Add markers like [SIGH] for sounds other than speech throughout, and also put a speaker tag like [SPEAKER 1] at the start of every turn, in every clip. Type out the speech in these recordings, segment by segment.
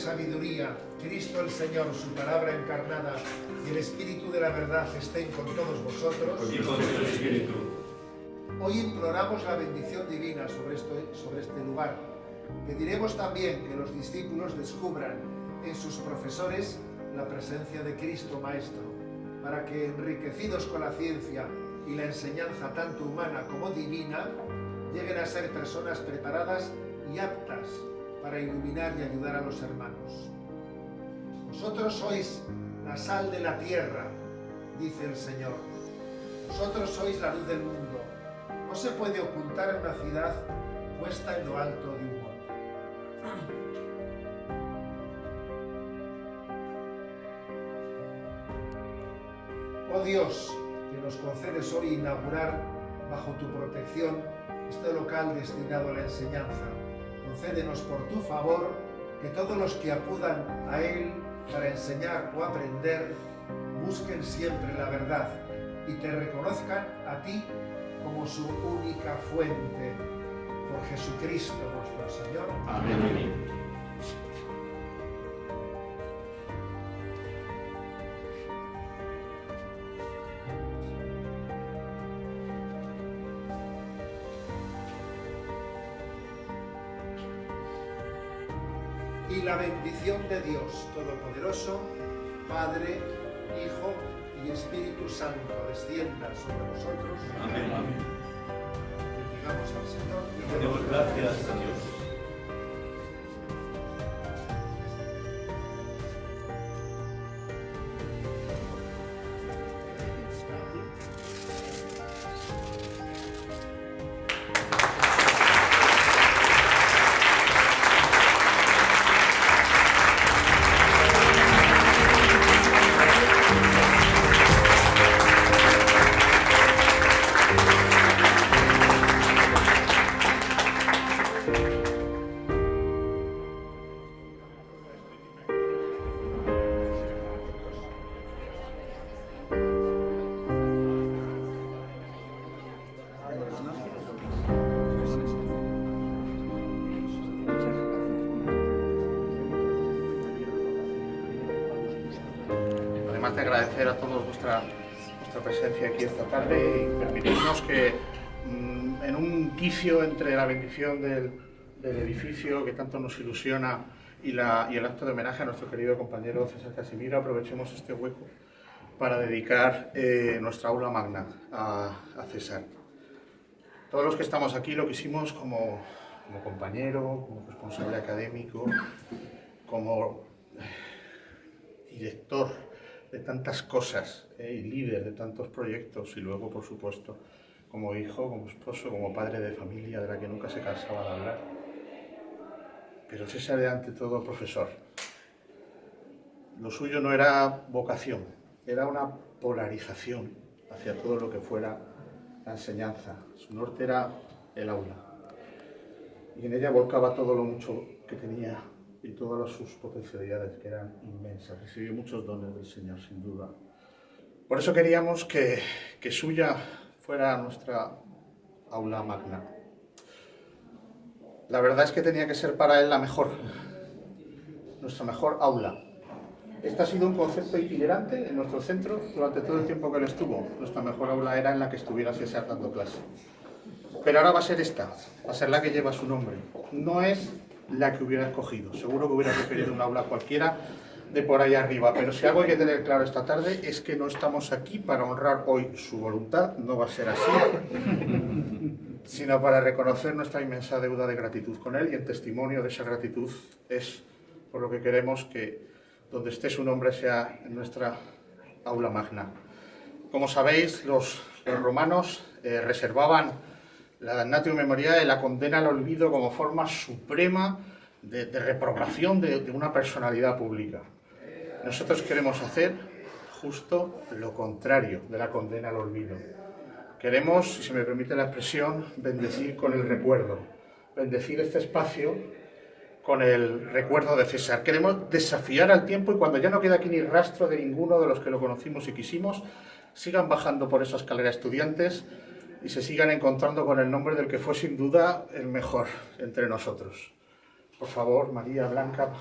[SPEAKER 1] sabiduría, Cristo el Señor, su palabra encarnada, y el Espíritu de la verdad estén con todos vosotros. Hoy imploramos la bendición divina sobre, esto, sobre este lugar. Pediremos también que los discípulos descubran en sus profesores la presencia de Cristo Maestro, para que enriquecidos con la ciencia y la enseñanza tanto humana como divina, lleguen a ser personas preparadas y aptas para iluminar y ayudar a los hermanos. Vosotros sois la sal de la tierra, dice el Señor. Vosotros sois la luz del mundo. No se puede ocultar en una ciudad puesta en lo alto de un monte. Oh Dios, que nos concedes hoy inaugurar bajo tu protección este local destinado a la enseñanza, concédenos por tu favor que todos los que acudan a Él para enseñar o aprender busquen siempre la verdad y te reconozcan a ti como su única fuente. Por Jesucristo nuestro Señor. Amén. y la bendición de Dios Todopoderoso, Padre, Hijo y Espíritu Santo, descienda sobre nosotros. Amén. Amén. al Señor. Demos gracias a Dios.
[SPEAKER 2] tarde y permitirnos que mm, en un quicio entre la bendición del, edificio que tanto nos ilusiona y, el acto de homenaje a nuestro querido compañero César Casimiro, aprovechemos este hueco para dedicar eh, nuestra aula magna a, César. Todos los que estamos aquí lo quisimos como, como compañero, como responsable académico, como eh, director de tantas cosas ¿eh? y líder de tantos proyectos y luego, por supuesto, como hijo, como esposo, como padre de familia de la que nunca se cansaba de hablar. Pero César era ante todo profesor. Lo suyo no era vocación, era una polarización hacia todo lo que fuera la enseñanza. Su norte era el aula. Y en ella volcaba todo lo mucho que tenía y todas sus potencialidades, que eran inmensas. Recibió muchos dones del Señor, sin duda. Por eso queríamos que, que suya fuera nuestra aula magna. La verdad es que tenía que ser para él la mejor, nuestra mejor aula. Este ha sido un concepto itinerante en nuestro centro durante todo el tiempo que él estuvo. Nuestra mejor aula era en la que estuviera César dando clase. Pero ahora va a ser esta, va a ser la que lleva su nombre. No es la que hubiera escogido. Seguro que hubiera preferido una aula cualquiera de por ahí arriba. Pero si algo hay que tener claro esta tarde es que no estamos aquí para honrar hoy su voluntad, no va a ser así, [LAUGHS] sino para reconocer nuestra inmensa deuda de gratitud con él y el testimonio de esa gratitud es por lo que queremos que donde esté su nombre sea en nuestra aula magna. Como sabéis, los, romanos eh, reservaban la damnatio memoriae, la condena al olvido como forma suprema de, reprobación de, una personalidad pública. Nosotros queremos hacer justo lo contrario de la condena al olvido. Queremos, si se me permite la expresión, bendecir con el recuerdo, bendecir este espacio con el recuerdo de César. Queremos desafiar al tiempo y cuando ya no queda aquí ni rastro de ninguno de los que lo conocimos y quisimos, sigan bajando por esa escalera estudiantes y se sigan encontrando con el nombre del que fue sin duda el mejor entre nosotros. Por favor, María Blanca,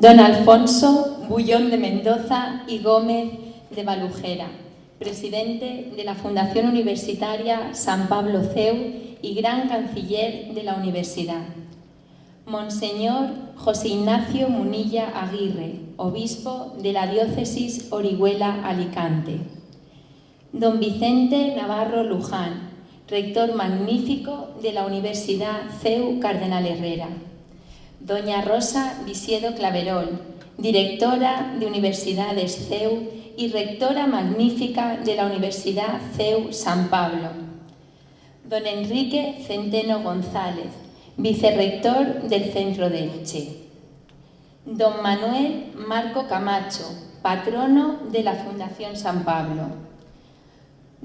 [SPEAKER 3] Don Alfonso
[SPEAKER 4] Bullón de Mendoza y Gómez de Balujera, presidente de la Fundación Universitaria San Pablo CEU y gran canciller de la universidad. Monseñor José Ignacio Munilla Aguirre, obispo de la diócesis Orihuela Alicante. Don Vicente Navarro Luján, rector magnífico de la Universidad CEU Cardenal Herrera. Doña Rosa Visiedo Claverol, directora de Universidades CEU y rectora magnífica de la Universidad CEU San Pablo. Don Enrique Centeno González, vicerrector del Centro de Elche. Don Manuel Marco Camacho, patrono de la Fundación San Pablo.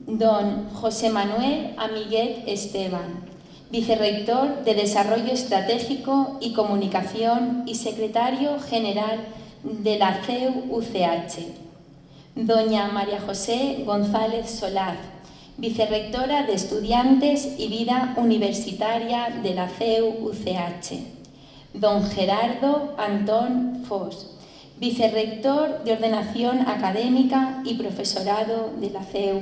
[SPEAKER 4] Don José Manuel Amiguet Esteban, vicerrector de Desarrollo Estratégico y Comunicación y secretario general de la ceu Doña María José González Solaz, vicerrectora de Estudiantes y Vida Universitaria de la ceu Don Gerardo Antón Fos, vicerrector de Ordenación Académica y Profesorado de la ceu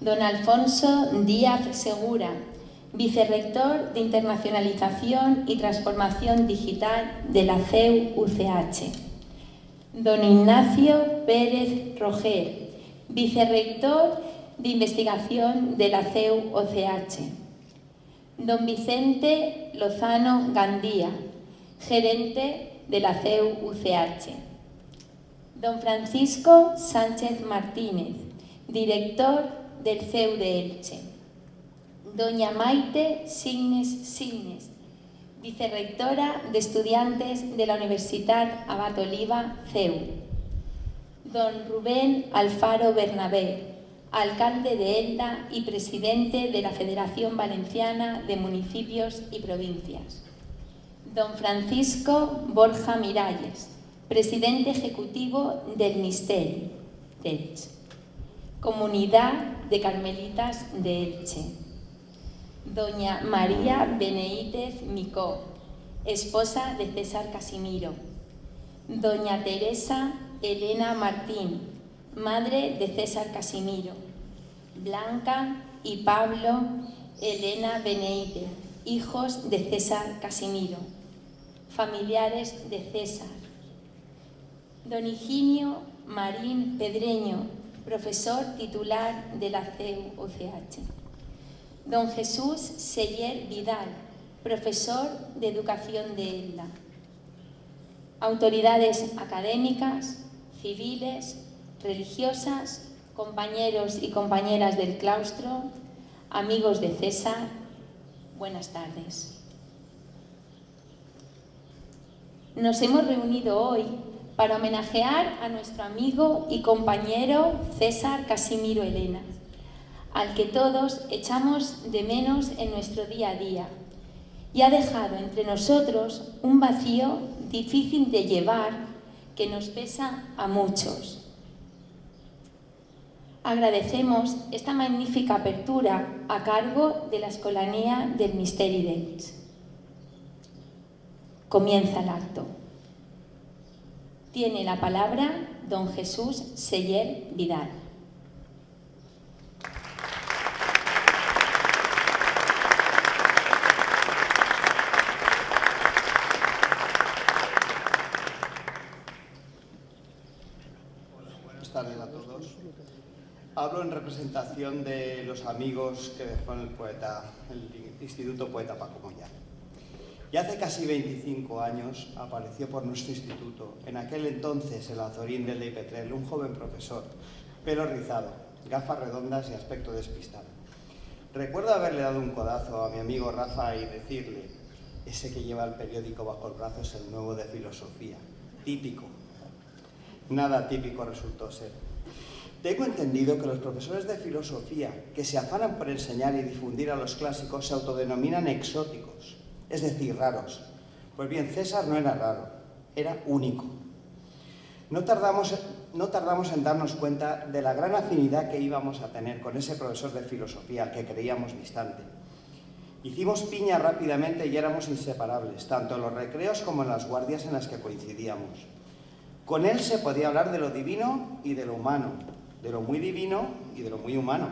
[SPEAKER 4] don Alfonso Díaz Segura, vicerrector de Internacionalización y Transformación Digital de la CEU-UCH. Don Ignacio Pérez Roger, vicerrector de Investigación de la CEU-OCH. Don Vicente Lozano Gandía, gerente de la CEU-UCH. Don Francisco Sánchez Martínez, director del CEU de Elche. Doña Maite Signes Signes, vicerrectora de estudiantes de la Universidad Abat Oliva, CEU. Don Rubén Alfaro Bernabé, alcalde de Elda y presidente de la Federación Valenciana de Municipios y Provincias. Don Francisco Borja Miralles, presidente ejecutivo del mistel Comunidad de Carmelitas de Elche. Doña María Beneítez Micó, esposa de César Casimiro. Doña Teresa Elena Martín, madre de César Casimiro. Blanca y Pablo Elena Beneítez, hijos de César Casimiro. Familiares de César. Don Higinio Marín Pedreño, profesor titular de la CUCH. Don Jesús Seyer Vidal, profesor de Educación de ELDA. Autoridades académicas, civiles, religiosas, compañeros y compañeras del claustro, amigos de César, buenas tardes. Nos hemos reunido hoy para homenajear a nuestro amigo y compañero César Casimiro Elena, al que todos echamos de menos en nuestro día a día y ha dejado entre nosotros un vacío difícil de llevar que nos pesa a muchos. Agradecemos esta magnífica apertura a cargo de la Escolanía del Misteri Comienza el acto tiene la palabra don Jesús Seyer Vidal.
[SPEAKER 5] Buenas tardes a todos. Hablo en representación de los amigos que dejó el poeta, el Instituto Poeta Paco Moyano y hace casi 25 años apareció por nuestro instituto, en aquel entonces el azorín del Ley Petrel, un joven profesor, pelo rizado, gafas redondas y aspecto despistado. Recuerdo haberle dado un codazo a mi amigo Rafa y decirle, ese que lleva el periódico bajo el brazo es el nuevo de filosofía, típico. Nada típico resultó ser. Tengo entendido que los profesores de filosofía que se afanan por enseñar y difundir a los clásicos se autodenominan exóticos es decir, raros. Pues bien, César no era raro, era único. No tardamos, no tardamos en darnos cuenta de la gran afinidad que íbamos a tener con ese profesor de filosofía que creíamos distante. Hicimos piña rápidamente y éramos inseparables, tanto en los recreos como en las guardias en las que coincidíamos. Con él se podía hablar de lo divino y de lo humano, de lo muy divino y de lo muy humano.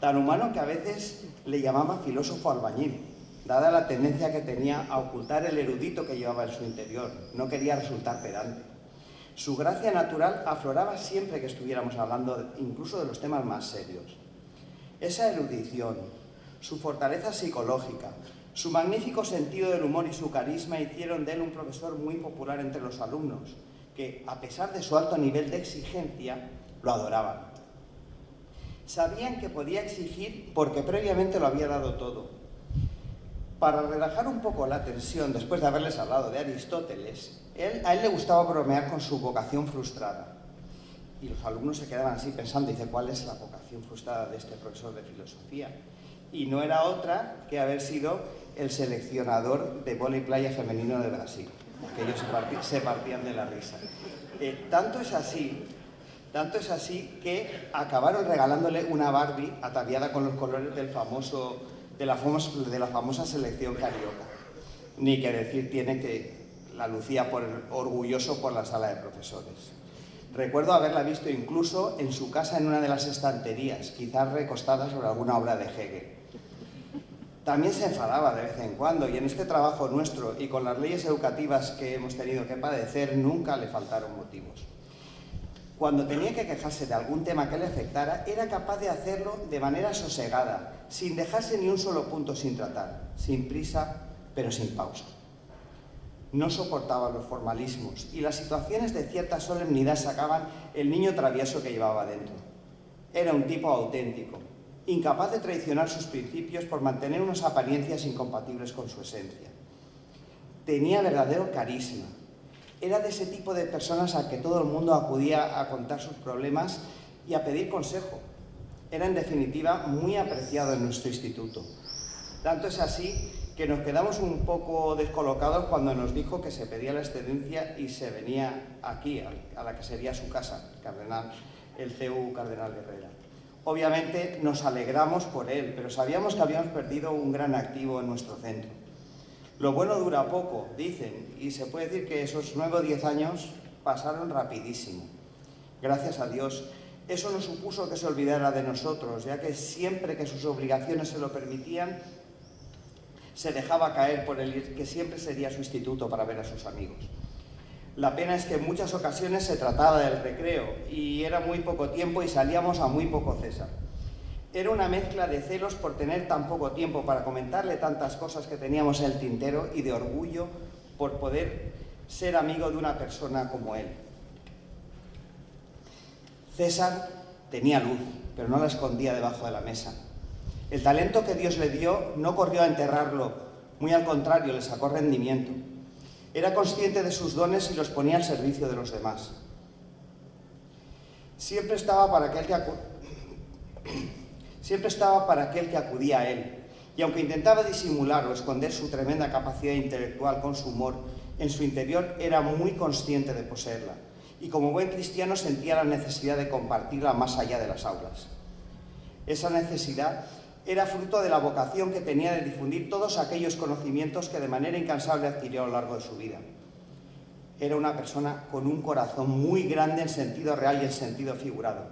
[SPEAKER 5] Tan humano que a veces le llamaba filósofo albañil, dada la tendencia que tenía a ocultar el erudito que llevaba en su interior. No quería resultar pedante. Su gracia natural afloraba siempre que estuviéramos hablando incluso de los temas más serios. Esa erudición, su fortaleza psicológica, su magnífico sentido del humor y su carisma hicieron de él un profesor muy popular entre los alumnos, que, a pesar de su alto nivel de exigencia, lo adoraban. Sabían que podía exigir porque previamente lo había dado todo, para relajar un poco la tensión después de haberles hablado de Aristóteles, a él le gustaba bromear con su vocación frustrada. Y los alumnos se quedaban así pensando, dice, ¿cuál es la vocación frustrada de este profesor de filosofía? Y no era otra que haber sido el seleccionador de y playa femenino de Brasil. Que ellos se, partían de la risa. Eh, tanto es así, tanto es así que acabaron regalándole una Barbie ataviada con los colores del famoso de la, famosa, de la famosa selección carioca. Ni que decir tiene que la lucía por, orgulloso por la sala de profesores. Recuerdo haberla visto incluso en su casa en una de las estanterías, quizás recostada sobre alguna obra de Hegel. También se enfadaba de vez en cuando y en este trabajo nuestro y con las leyes educativas que hemos tenido que padecer nunca le faltaron motivos. Cuando tenía que quejarse de algún tema que le afectara, era capaz de hacerlo de manera sosegada, sin dejarse ni un solo punto sin tratar, sin prisa, pero sin pausa. No soportaba los formalismos y las situaciones de cierta solemnidad sacaban el niño travieso que llevaba dentro. Era un tipo auténtico, incapaz de traicionar sus principios por mantener unas apariencias incompatibles con su esencia. Tenía verdadero carisma. Era de ese tipo de personas a que todo el mundo acudía a contar sus problemas y a pedir consejo, era en definitiva muy apreciado en nuestro instituto. Tanto es así que nos quedamos un poco descolocados cuando nos dijo que se pedía la excedencia y se venía aquí, a la que sería su casa, el, cardenal, el CU Cardenal Guerrera. Obviamente nos alegramos por él, pero sabíamos que habíamos perdido un gran activo en nuestro centro. Lo bueno dura poco, dicen, y se puede decir que esos nuevos o diez años pasaron rapidísimo. Gracias a Dios, eso no supuso que se olvidara de nosotros, ya que siempre que sus obligaciones se lo permitían, se dejaba caer por el que siempre sería su instituto para ver a sus amigos. La pena es que en muchas ocasiones se trataba del recreo y era muy poco tiempo y salíamos a muy poco César. Era una mezcla de celos por tener tan poco tiempo para comentarle tantas cosas que teníamos en el tintero y de orgullo por poder ser amigo de una persona como él. César tenía luz, pero no la escondía debajo de la mesa. El talento que Dios le dio no corrió a enterrarlo, muy al contrario, le sacó rendimiento. Era consciente de sus dones y los ponía al servicio de los demás. Siempre estaba para aquel que, [COUGHS] Siempre estaba para aquel que acudía a él, y aunque intentaba disimular o esconder su tremenda capacidad intelectual con su humor, en su interior era muy consciente de poseerla y como buen cristiano sentía la necesidad de compartirla más allá de las aulas. Esa necesidad era fruto de la vocación que tenía de difundir todos aquellos conocimientos que de manera incansable adquirió a lo largo de su vida. Era una persona con un corazón muy grande en sentido real y en sentido figurado.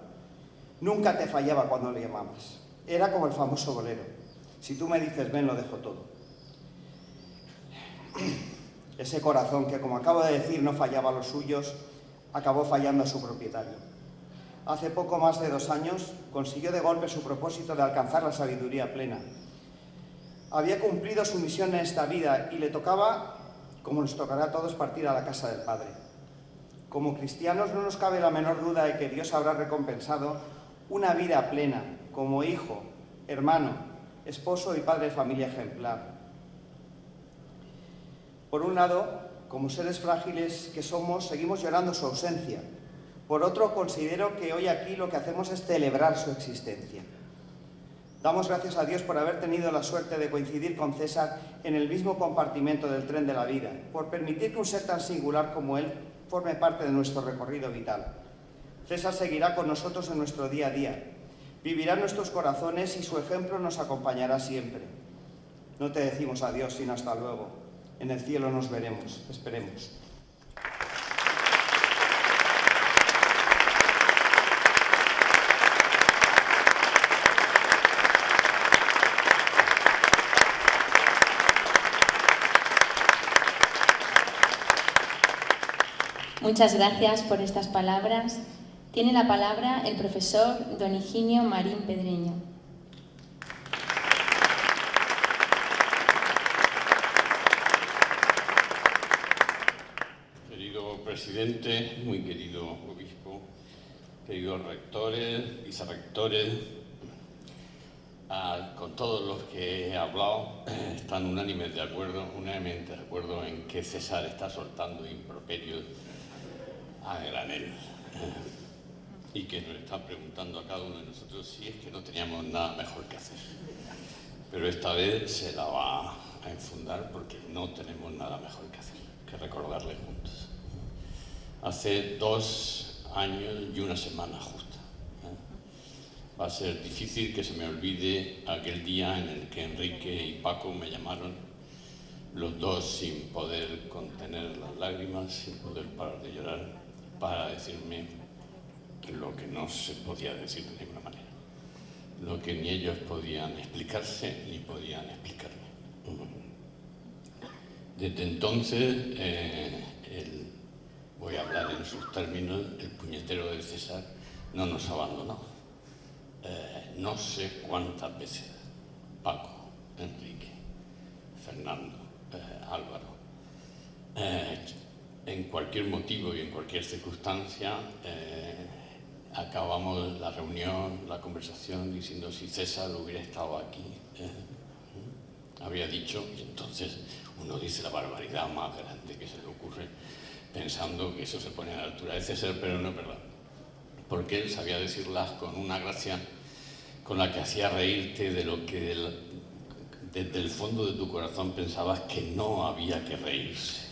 [SPEAKER 5] Nunca te fallaba cuando le llamabas. Era como el famoso bolero. Si tú me dices ven, lo dejo todo. Ese corazón que, como acabo de decir, no fallaba a los suyos, acabó fallando a su propietario. Hace poco más de dos años consiguió de golpe su propósito de alcanzar la sabiduría plena. Había cumplido su misión en esta vida y le tocaba, como nos tocará a todos, partir a la casa del Padre. Como cristianos no nos cabe la menor duda de que Dios habrá recompensado una vida plena como hijo, hermano, esposo y padre de familia ejemplar. Por un lado, como seres frágiles que somos, seguimos llorando su ausencia. Por otro, considero que hoy aquí lo que hacemos es celebrar su existencia. Damos gracias a Dios por haber tenido la suerte de coincidir con César en el mismo compartimento del tren de la vida, por permitir que un ser tan singular como él forme parte de nuestro recorrido vital. César seguirá con nosotros en nuestro día a día, vivirá en nuestros corazones y su ejemplo nos acompañará siempre. No te decimos adiós, sino hasta luego. En el cielo nos veremos, esperemos.
[SPEAKER 4] Muchas gracias por estas palabras. Tiene la palabra el profesor don Higinio Marín Pedreño.
[SPEAKER 6] muy querido obispo, queridos rectores, vicerrectores, con todos los que he hablado, [CLEARS THROAT] están unánimes de acuerdo, unánimemente de acuerdo en que César está soltando improperios a granel y que nos está preguntando a cada uno de nosotros si es que no teníamos nada mejor que hacer. Pero esta vez se la va a enfundar porque no tenemos nada mejor que hacer que recordarle juntos hace dos años y una semana justa. ¿eh? Va a ser difícil que se me olvide aquel día en el que Enrique y Paco me llamaron, los dos sin poder contener las lágrimas, sin poder parar de llorar, para decirme lo que no se podía decir de ninguna manera, lo que ni ellos podían explicarse ni podían explicarme. Desde entonces, eh, el voy a hablar en sus términos, el puñetero de César no nos abandonó. Eh, no sé cuántas veces Paco, Enrique, Fernando, eh, Álvaro, eh, en cualquier motivo y en cualquier circunstancia acabamos la reunión, la conversación, diciendo si César hubiera estado aquí, ...había dicho, y entonces uno dice la barbaridad más grande que se le ocurre, pensando que eso se pone a la altura de César, pero no es verdad. Porque él sabía decirlas con una gracia con la que hacía reírte de lo que desde el fondo de tu corazón pensabas que no había que reírse.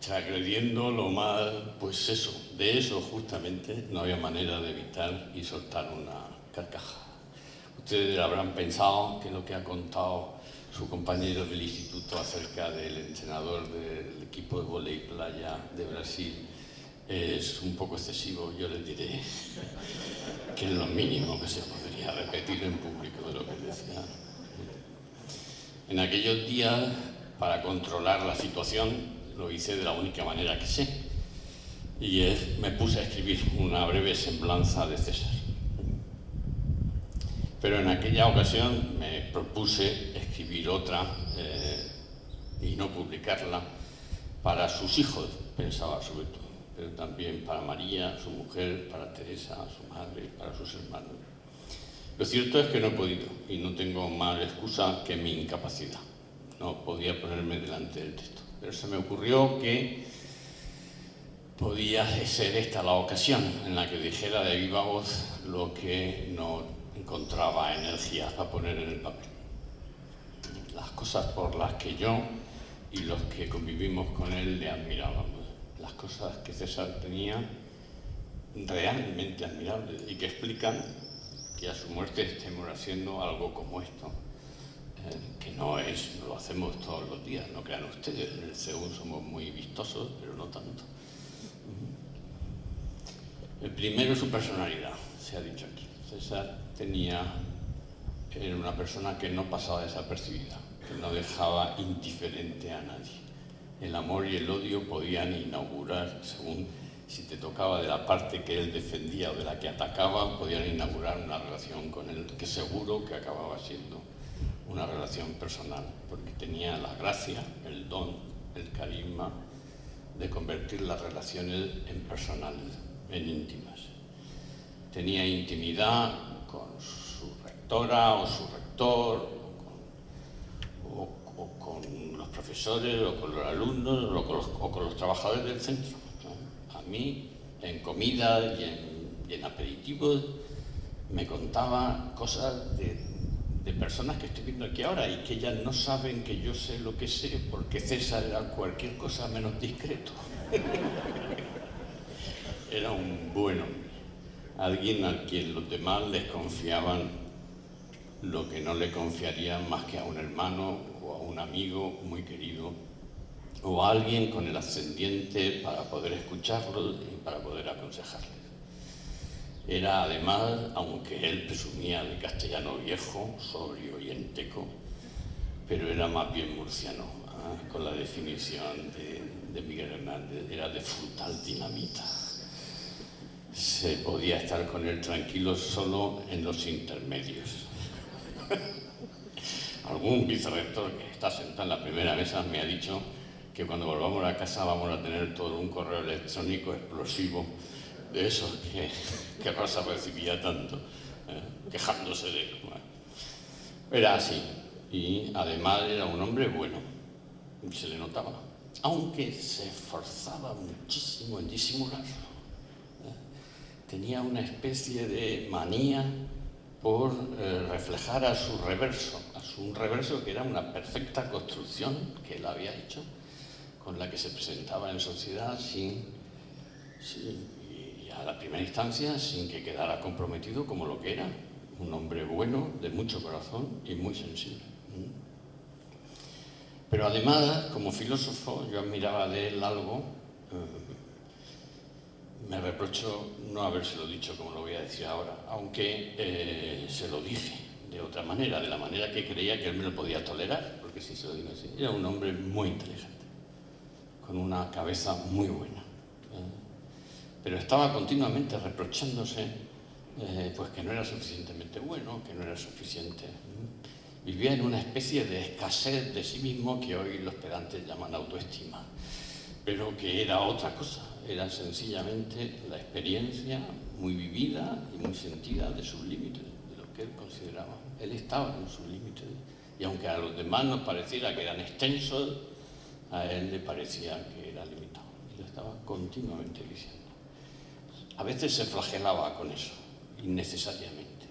[SPEAKER 6] creyendo [LAUGHS] lo mal, pues eso, de eso justamente no había manera de evitar y soltar una carcajada. Ustedes habrán pensado que lo que ha contado su compañero del instituto acerca del entrenador del equipo de voleibol playa de Brasil eh, es un poco excesivo, yo le diré [LAUGHS] que es lo mínimo que se podría repetir en público de lo que decía. En aquellos días, para controlar la situación, lo hice de la única manera que sé, y es, me puse a escribir una breve semblanza de César. Pero en aquella ocasión me propuse escribir otra eh, y no publicarla para sus hijos, pensaba sobre todo, pero también para María, su mujer, para Teresa, su madre, para sus hermanos. Lo cierto es que no he podido y no tengo más excusa que mi incapacidad. No podía ponerme delante del texto, pero se me ocurrió que podía ser esta la ocasión en la que dijera de viva voz lo que no encontraba energía para poner en el papel cosas por las que yo y los que convivimos con él le admirábamos. Las cosas que César tenía realmente admirables y que explican que a su muerte estemos haciendo algo como esto, eh, que no es, lo hacemos todos los días, no crean ustedes, en el CEU somos muy vistosos, pero no tanto. El primero es su personalidad, se ha dicho aquí. César tenía, era una persona que no pasaba desapercibida, no dejaba indiferente a nadie. El amor y el odio podían inaugurar, según si te tocaba de la parte que él defendía o de la que atacaba, podían inaugurar una relación con él que seguro que acababa siendo una relación personal, porque tenía la gracia, el don, el carisma de convertir las relaciones en personales, en íntimas. Tenía intimidad con su rectora o su rector, o con los profesores, o con los alumnos, o con los, trabajadores del centro. A mí, en comida y en, aperitivo aperitivos, me contaba cosas de, personas que estoy viendo aquí ahora y que ya no saben que yo sé lo que sé porque César era cualquier cosa menos discreto. [LAUGHS] era un buen hombre, alguien a quien los demás les confiaban lo que no le confiarían más que a un hermano un amigo muy querido o alguien con el ascendiente para poder escucharlo y para poder aconsejarle. Era además, aunque él presumía de castellano viejo, sobrio y enteco, pero era más bien murciano, ¿eh? con la definición de, de Miguel Hernández, era de frutal dinamita. Se podía estar con él tranquilo solo en los intermedios. [LAUGHS] algún vicerrector que está sentado en la primera mesa me ha dicho que cuando volvamos a casa vamos a tener todo un correo electrónico explosivo de esos que, [LAUGHS] que recibía tanto, ¿eh? quejándose de él. era así, y además era un hombre bueno, se le notaba, aunque se esforzaba muchísimo en disimularlo. ¿eh? Tenía una especie de manía por eh, reflejar a su reverso, un reverso que era una perfecta construcción que él había hecho, con la que se presentaba en sociedad sin, y a la primera instancia sin que quedara comprometido como lo que era, un hombre bueno, de mucho corazón y muy sensible. Mm. Pero además, como filósofo, yo admiraba de él algo,
[SPEAKER 3] mm,
[SPEAKER 6] me reprocho no habérselo dicho como lo voy a decir ahora, aunque eh, se lo dije de otra manera, de la manera que creía que él me lo podía tolerar, porque si se lo digo así, era un hombre muy inteligente, con una cabeza muy buena. ¿eh? Pero estaba continuamente reprochándose eh, pues que no era suficientemente bueno, que no era suficiente.
[SPEAKER 3] ¿eh?
[SPEAKER 6] Vivía en una especie de escasez de sí mismo que hoy los pedantes llaman autoestima, pero que era otra cosa, era sencillamente la experiencia muy vivida y muy sentida de sus límites, de lo que él consideraba él estaba en su límite. Y aunque a los demás nos pareciera que eran extensos, a él le parecía que era limitado. Y lo estaba continuamente diciendo. A veces se flagelaba con eso, innecesariamente.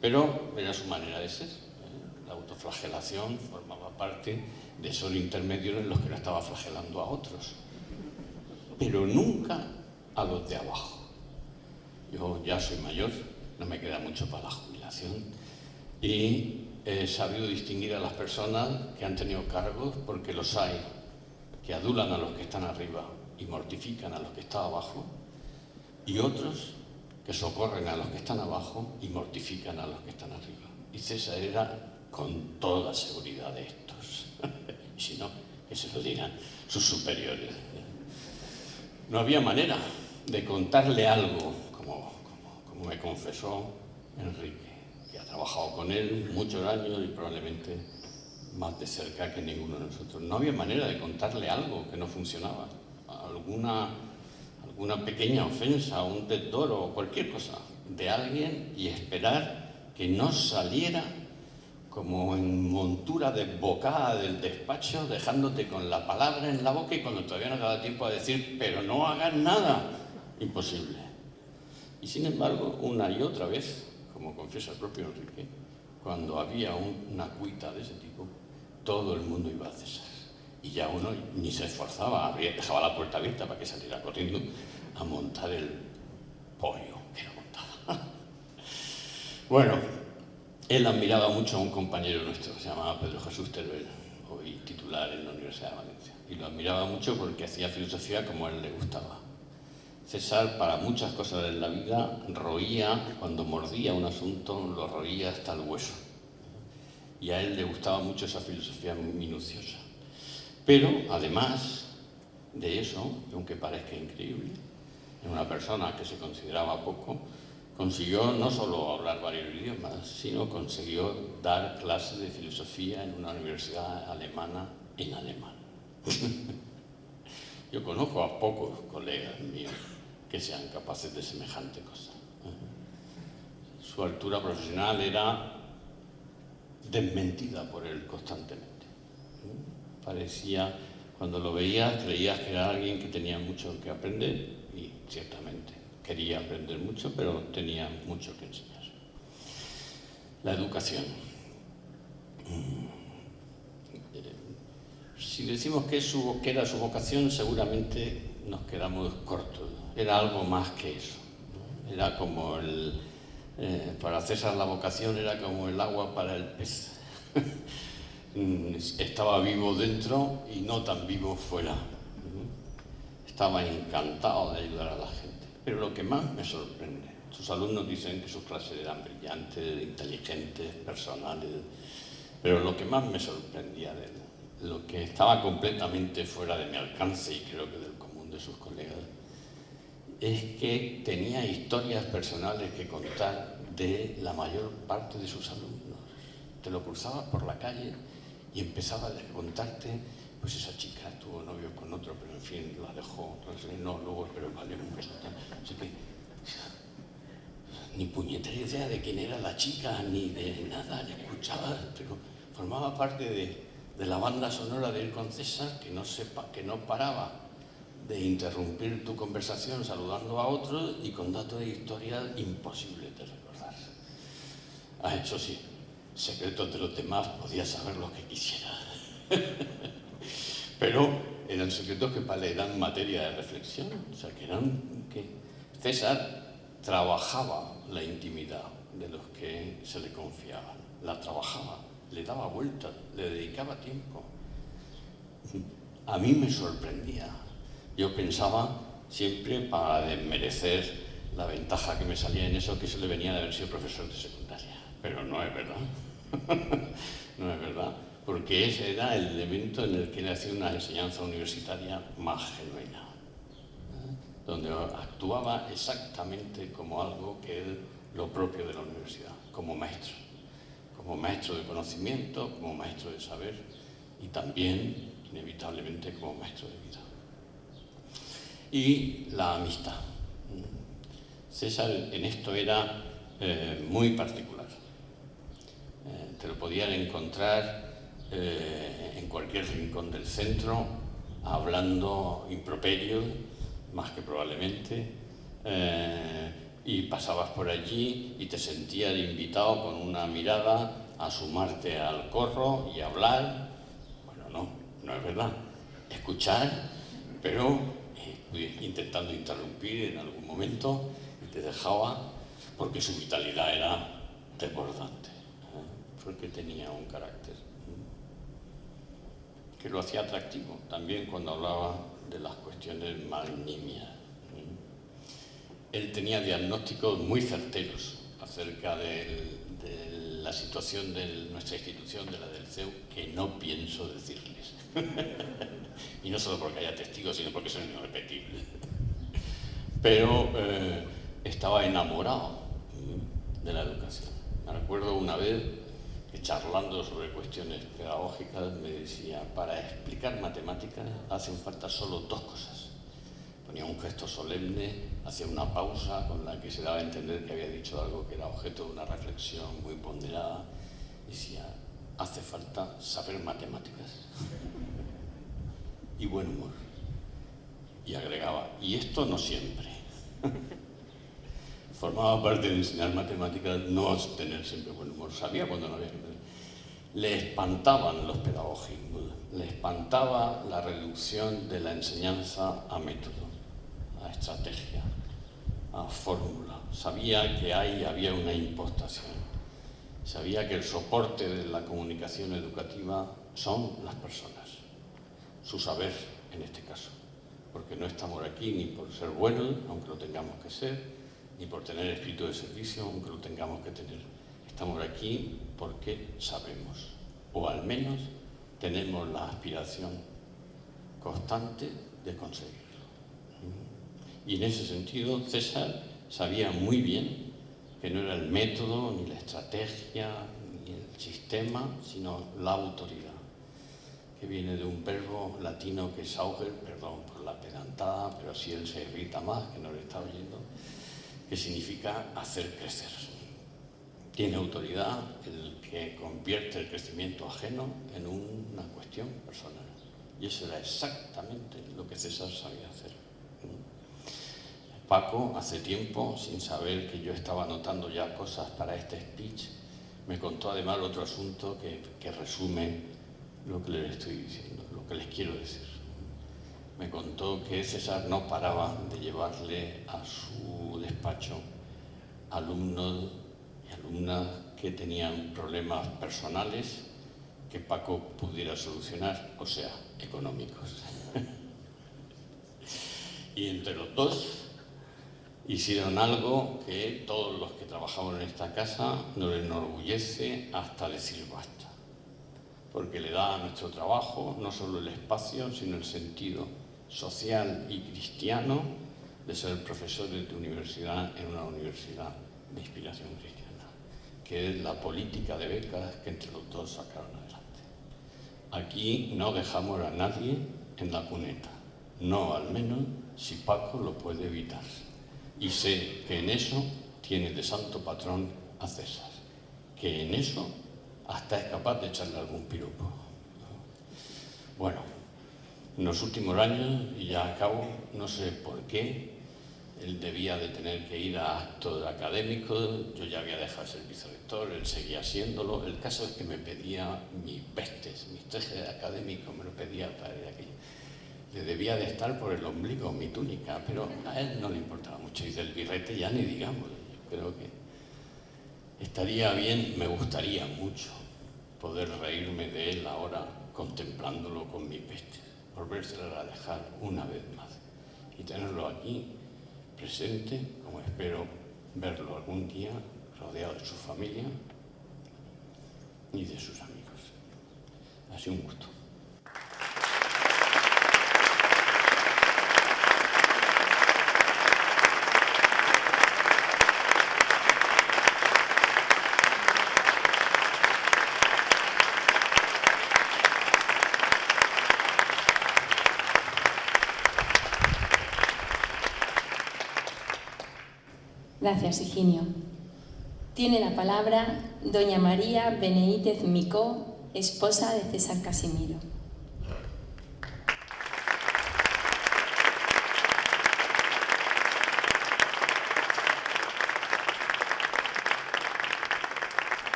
[SPEAKER 6] Pero era su manera de ser. ¿eh? La autoflagelación formaba parte de esos intermedios en los que no estaba flagelando a otros. Pero nunca a los de abajo. Yo ya soy mayor, no me queda mucho para la jubilación y he sabido distinguir a las personas que han tenido cargos, porque los hay, que adulan a los que están arriba y mortifican a los que están abajo, y otros que socorren a los que están abajo y mortifican a los que están arriba. Y César era con toda seguridad de estos. Sino [LAUGHS] si no, que se lo digan sus superiores. No había manera de contarle algo, como, como me confesó Enrique. Y ha trabajado con él muchos años y probablemente más de cerca que ninguno de nosotros. No había manera de contarle algo que no funcionaba, alguna, alguna pequeña ofensa, un desdoro o cualquier cosa de alguien y esperar que no saliera como en montura desbocada del despacho, dejándote con la palabra en la boca y cuando todavía no te da tiempo a decir, pero no hagas nada, imposible. Y sin embargo, una y otra vez, como confiesa el propio Enrique, cuando había una cuita de ese tipo, todo el mundo iba a cesar. Y ya uno ni se esforzaba, abría, dejaba la puerta abierta para que saliera corriendo a montar el pollo que lo montaba. [LAUGHS] bueno, él admiraba mucho a un compañero nuestro, se llamaba Pedro Jesús Teruel, hoy titular en la Universidad de Valencia. Y lo admiraba mucho porque hacía filosofía como a él le gustaba César, para muchas cosas en la vida, roía, cuando mordía un asunto, lo roía hasta el hueso. Y a él le gustaba mucho esa filosofía minuciosa. Pero, además de eso, aunque parezca increíble, en una persona que se consideraba poco, consiguió no solo hablar varios idiomas, sino consiguió dar clases de filosofía en una universidad alemana en alemán. [LAUGHS] Yo conozco a pocos colegas míos que sean capaces de semejante cosa. Su altura profesional era desmentida por él constantemente. Parecía, cuando lo veías, creías que era alguien que tenía mucho que aprender y ciertamente quería aprender mucho, pero tenía mucho que enseñar. La educación. Si decimos que, que era su vocación, seguramente nos quedamos cortos era algo más que eso. Era como el... Eh, para César la vocación era como el agua para el pez. [LAUGHS] Estaba vivo dentro y no tan vivo fuera. Estaba encantado de ayudar a la gente. Pero lo que más me sorprende, sus alumnos dicen que sus clases eran brillantes, inteligentes, personales, pero lo que más me sorprendía de él, lo que estaba completamente fuera de mi alcance y creo que del común de sus colegas, es que tenía historias personales que contar de la mayor parte de sus alumnos. Te lo cruzabas por la calle y empezaba a contarte, pues esa chica tuvo novio con otro, pero en fin, la dejó, no, luego, pero valió mucho. ni puñetera idea de quién era la chica, ni de nada, le escuchaba, pero formaba parte de, la banda sonora del Concesar que no, sepa, que no paraba de interrumpir tu conversación saludando a otro y con datos de historia imposibles de recordar. Ah, eso sí, secretos de los demás podía saber lo que quisiera. [LAUGHS] Pero eran secretos que le eran materia de reflexión, o sea, que eran que César trabajaba la intimidad de los que se le confiaban, la trabajaba, le daba vuelta, le dedicaba tiempo. A mí me sorprendía yo pensaba siempre para desmerecer la ventaja que me salía en eso, que se le venía de haber sido profesor de secundaria. Pero no es verdad. [LAUGHS] no es verdad. Porque ese era el elemento en el que le una enseñanza universitaria más genuina.
[SPEAKER 3] ¿eh?
[SPEAKER 6] Donde actuaba exactamente como algo que es lo propio de la universidad, como maestro. Como maestro de conocimiento, como maestro de saber y también, inevitablemente, como maestro de vida y la amistad. César en esto era eh, muy particular. Eh, te lo podían encontrar eh, en cualquier rincón del centro, hablando improperio, más que probablemente, y pasabas por allí y te sentías invitado con una mirada a sumarte al corro y hablar. Bueno, no, no es verdad. Escuchar, pero intentando interrumpir en algún momento, y te dejaba, porque su vitalidad era desbordante, ¿eh? porque tenía un carácter ¿eh? que lo hacía atractivo, también cuando hablaba de las cuestiones magnimias. ¿eh? Él tenía diagnósticos muy certeros acerca de la situación de nuestra institución, de la del CEU, que no pienso decirle. [LAUGHS] y no solo porque haya testigos, sino porque son irrepetibles. Pero eh, estaba enamorado de la educación. Me recuerdo una vez que charlando sobre cuestiones pedagógicas me decía, para explicar matemáticas hacen falta solo dos cosas. Ponía un gesto solemne, hacía una pausa con la que se daba a entender que había dicho algo que era objeto de una reflexión muy ponderada. Y decía, hace falta saber matemáticas. [LAUGHS] y buen humor. Y agregaba, y esto no siempre. [LAUGHS] Formaba parte de enseñar matemáticas no tener siempre buen humor. Sabía cuando no había Le espantaban los pedagogos. le espantaba la reducción de la enseñanza a método, a estrategia, a fórmula. Sabía que ahí había una impostación. Sabía que el soporte de la comunicación educativa son las personas su saber en este caso. Porque no estamos aquí ni por ser buenos, aunque lo tengamos que ser, ni por tener espíritu de servicio, aunque lo tengamos que tener. Estamos aquí porque sabemos, o al menos tenemos la aspiración constante de conseguirlo. Y en ese sentido, César sabía muy bien que no era el método, ni la estrategia, ni el sistema, sino la autoridad que viene de un verbo latino que es auger, perdón por la pedantada, pero así él se irrita más, que no le está oyendo, que significa hacer crecer. Tiene autoridad el que convierte el crecimiento ajeno en una cuestión personal. Y eso era exactamente lo que César sabía hacer. Paco, hace tiempo, sin saber que yo estaba anotando ya cosas para este speech, me contó además otro asunto que, que resume lo que les estoy diciendo, lo que les quiero decir. Me contó que César no paraba de llevarle a su despacho alumnos y alumnas que tenían problemas personales que Paco pudiera solucionar, o sea, económicos. [LAUGHS] y entre los dos hicieron algo que todos los que trabajaban en esta casa no les enorgullece hasta decir basta porque le da a nuestro trabajo no solo el espacio, sino el sentido social y cristiano de ser profesor de tu universidad en una universidad de inspiración cristiana, que es la política de becas que entre los dos sacaron adelante. Aquí no dejamos a nadie en la cuneta, no al menos si Paco lo puede evitar. Y sé que en eso tiene de santo patrón a César, que en eso hasta es capaz de echarle algún piropo. Bueno, en los últimos años, y ya acabo, no sé por qué, él debía de tener que ir a actos académico yo ya había dejado el servicio rector, él seguía haciéndolo, el caso es que me pedía mis vestes, mis trajes académicos, me lo pedía para ir aquí. Le debía de estar por el ombligo mi túnica, pero a él no le importaba mucho, y del birrete ya ni digamos, yo creo que Estaría bien, me gustaría mucho poder reírme de él ahora contemplándolo con mi peste, volvérselo a dejar una vez más y tenerlo aquí presente, como espero verlo algún día rodeado de su familia y de sus amigos. Ha sido un gusto.
[SPEAKER 4] Gracias, Higinio. Tiene la palabra doña María Beneítez Micó, esposa de César Casimiro.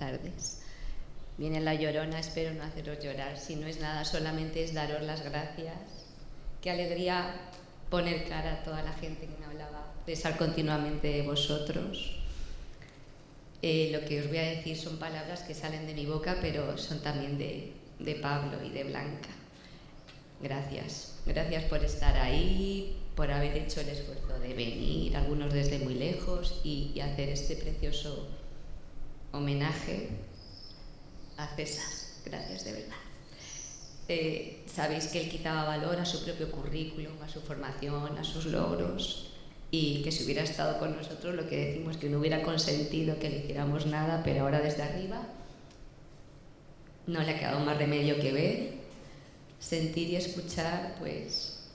[SPEAKER 7] tardes. Viene la llorona, espero no haceros llorar, si no es nada, solamente es daros las gracias. Qué alegría poner cara a toda la gente que me hablaba, estar continuamente de vosotros. Eh, lo que os voy a decir son palabras que salen de mi boca, pero son también de, de Pablo y de Blanca. Gracias. Gracias por estar ahí, por haber hecho el esfuerzo de venir, algunos desde muy lejos, y hacer este precioso homenaje a César. Gracias, de verdad. Eh, sabéis que él quitaba valor a su propio currículum, a su formación, a sus logros y que si hubiera estado con nosotros lo que decimos que no hubiera consentido que le hiciéramos nada, pero ahora desde arriba no le ha quedado más remedio que ver, sentir y escuchar pues,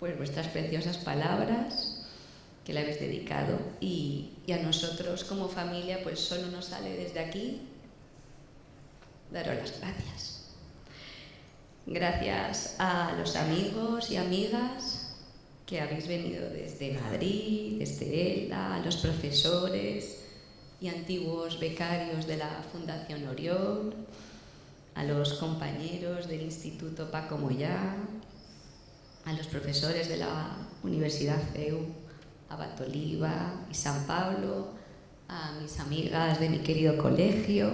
[SPEAKER 7] pues vuestras preciosas palabras que le habéis dedicado y, y a nosotros como familia pues solo nos sale desde aquí daros las gracias. Gracias a los amigos y amigas que habéis venido desde Madrid, desde ELLA, a los profesores y antiguos becarios de la Fundación Orión, a los compañeros del Instituto Paco Moyá, a los profesores de la Universidad CEU a Oliva y San Pablo, a mis amigas de mi querido colegio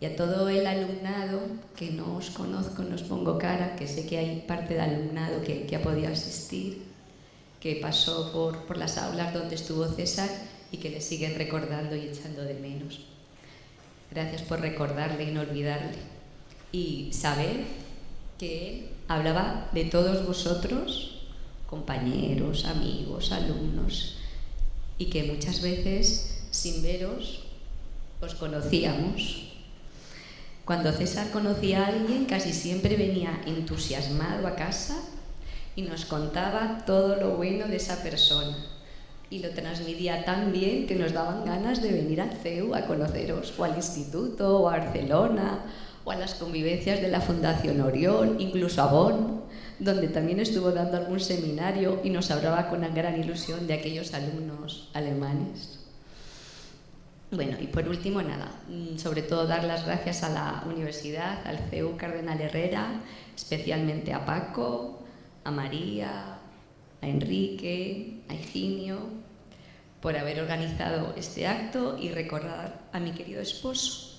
[SPEAKER 7] y a todo el alumnado que no os conozco, no os pongo cara, que sé que hay parte de alumnado que, ha podido asistir, que pasó por, por las aulas donde estuvo César y que le siguen recordando y echando de menos. Gracias por recordarle y no olvidarle. Y saber que él hablaba de todos vosotros compañeros, amigos, alumnos, y que muchas veces sin veros os conocíamos. Cuando César conocía a alguien, casi siempre venía entusiasmado a casa y nos contaba todo lo bueno de esa persona. Y lo transmitía tan bien que nos daban ganas de venir a CEU a conoceros, o al instituto, o a Barcelona, o a las convivencias de la Fundación Orión, incluso a Bonn donde también estuvo dando algún seminario y nos hablaba con una gran ilusión de aquellos alumnos alemanes. Bueno, y por último, nada, mm, sobre todo dar las gracias a la universidad, al CEU Cardenal Herrera, especialmente a Paco, a María, a Enrique, a Eugenio, por haber organizado este acto y recordar a mi querido esposo.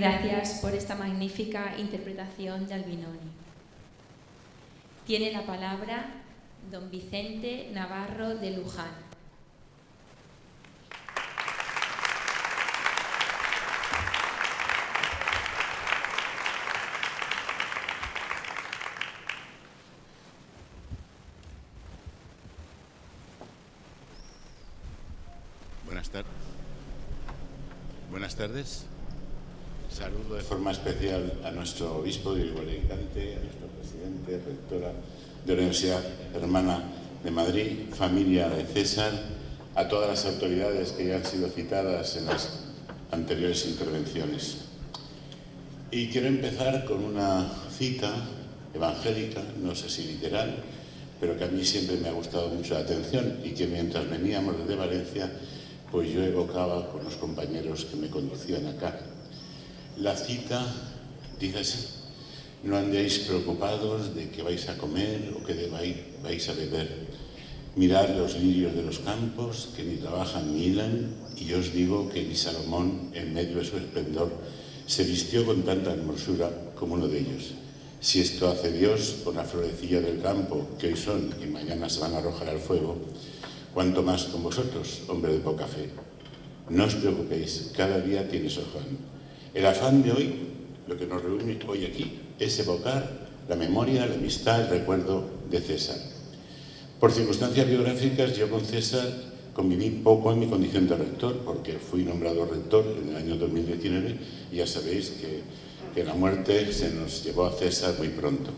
[SPEAKER 1] Gracias por esta
[SPEAKER 4] magnífica interpretación de Albinoni. Tiene la palabra don Vicente Navarro de Luján.
[SPEAKER 8] Buenas tardes. Buenas tardes especial a nuestro obispo de a nuestro presidente, rectora de la Universidad Hermana de Madrid, familia de César, a todas las autoridades que ya han sido citadas en las anteriores intervenciones. Y quiero empezar con una cita evangélica, no sé si literal, pero que a mí siempre me ha gustado mucho la atención y que mientras veníamos desde Valencia, pues yo evocaba con los compañeros que me conducían acá la cita dice no andéis preocupados de que vais a comer o qué vais a beber. Mirad los lirios de los campos, que ni trabajan ni hilan, y os digo que ni Salomón, en medio de su esplendor, se vistió con tanta hermosura como uno de ellos. Si esto hace Dios con la florecilla del campo, que hoy son y mañana se van a arrojar al fuego, ¿cuánto más con vosotros, hombre de poca fe. No os preocupéis, cada día tiene su el afán de hoy, lo que nos reúne hoy aquí, es evocar la memoria, la amistad, el recuerdo de César. Por circunstancias biográficas, yo con César conviví poco en mi condición de rector, porque fui nombrado rector en el año 2019 y ya sabéis que, la muerte se nos llevó a César muy pronto.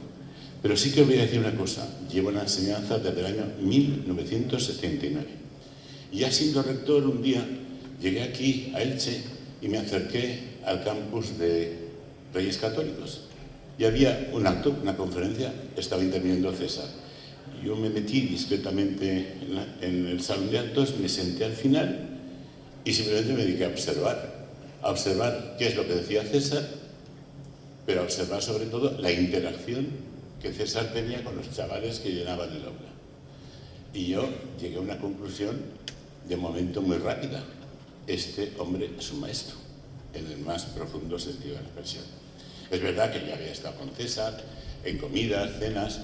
[SPEAKER 8] Pero sí que os voy a decir una cosa, llevo la enseñanza desde el año 1979. Y ya siendo rector un día llegué aquí a Elche y me acerqué al campus de Reyes Católicos. Y había un acto, una conferencia, estaba interviniendo César. Yo me metí discretamente en, el salón de actos, me senté al final y simplemente me dediqué a observar. A observar qué es lo que decía César, pero a observar sobre todo la interacción que César tenía con los chavales que llenaban el aula. Y yo llegué a una conclusión de momento muy rápida. Este hombre es un maestro en el más profundo sentido de la expresión. Es verdad que yo había estado con César en comidas, cenas,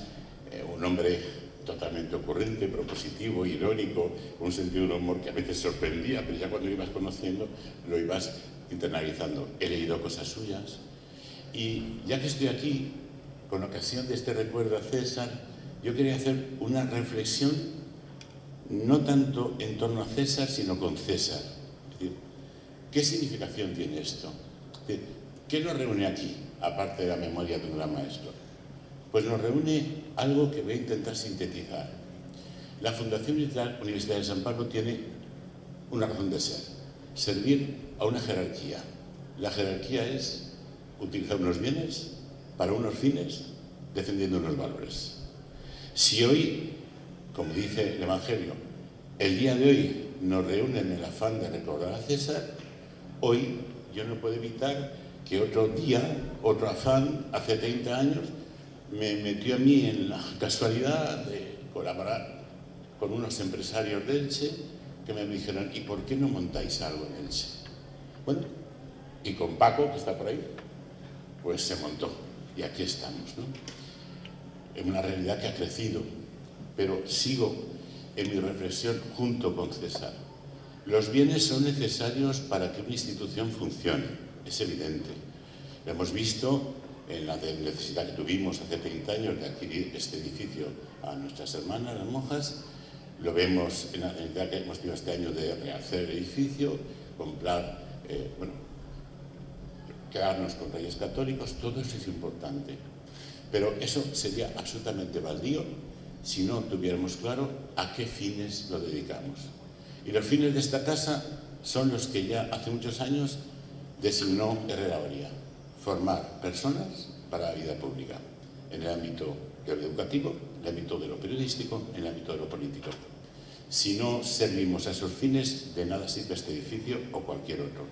[SPEAKER 8] eh, un hombre totalmente ocurrente, propositivo, irónico, un sentido de humor que a veces sorprendía, pero ya cuando lo ibas conociendo lo ibas internalizando. He leído cosas suyas y ya que estoy aquí, con ocasión de este recuerdo a César, yo quería hacer una reflexión no tanto en torno a César, sino con César ¿Qué significación tiene esto? ¿Qué nos reúne aquí, aparte de la memoria de un gran maestro? Pues nos reúne algo que voy a intentar sintetizar. La Fundación Universidad de San Pablo tiene una razón de ser, servir a una jerarquía. La jerarquía es utilizar unos bienes para unos fines, defendiendo unos valores. Si hoy, como dice el Evangelio, el día de hoy nos reúne en el afán de recordar a César, Hoy yo no puedo evitar que otro día, otro afán, hace 30 años, me metió a mí en la casualidad de colaborar con unos empresarios de Elche que me dijeron, ¿y por qué no montáis algo en Elche? Bueno, y con Paco, que está por ahí, pues se montó. Y aquí estamos, ¿no? En una realidad que ha crecido, pero sigo en mi reflexión junto con César. Los bienes son necesarios para que una institución funcione, es evidente. Lo hemos visto en la necesidad que tuvimos hace 30 años de adquirir este edificio a nuestras hermanas, las monjas, lo vemos en la necesidad que hemos tenido este año de rehacer el edificio, comprar, eh, bueno, quedarnos con reyes católicos, todo eso es importante. Pero eso sería absolutamente baldío si no tuviéramos claro a qué fines lo dedicamos. Y los fines de esta casa son los que ya hace muchos años designó Herrera Oría, formar personas para la vida pública, en el ámbito de lo educativo, en el ámbito de lo periodístico, en el ámbito de lo político. Si no servimos a esos fines, de nada sirve este edificio o cualquier otro.